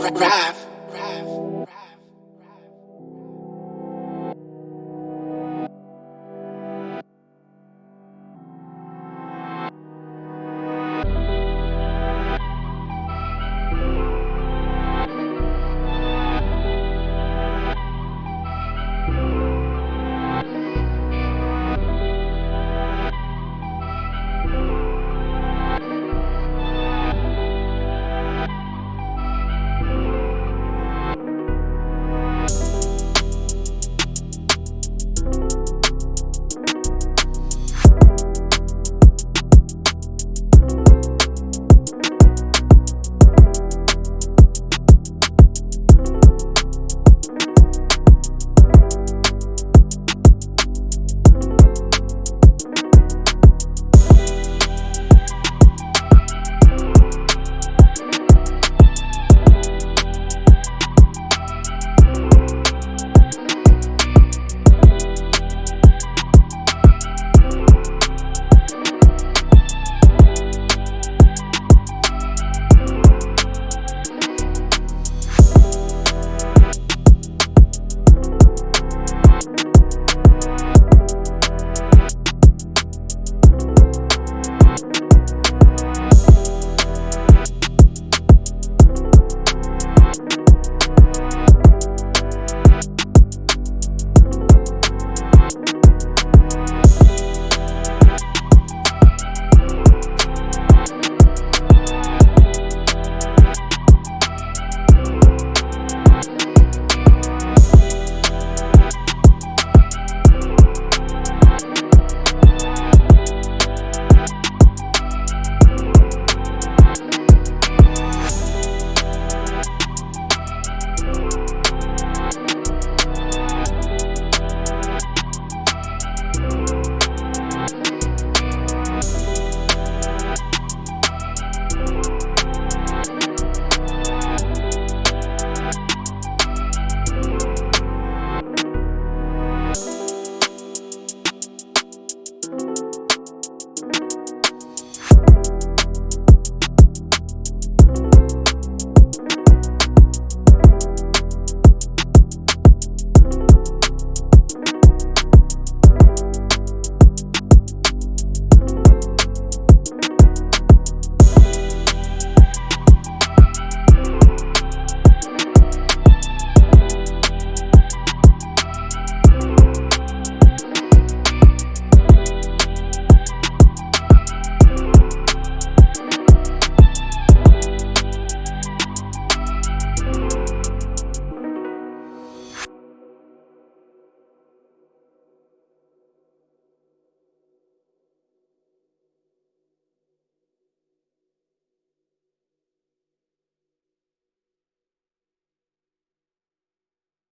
rap.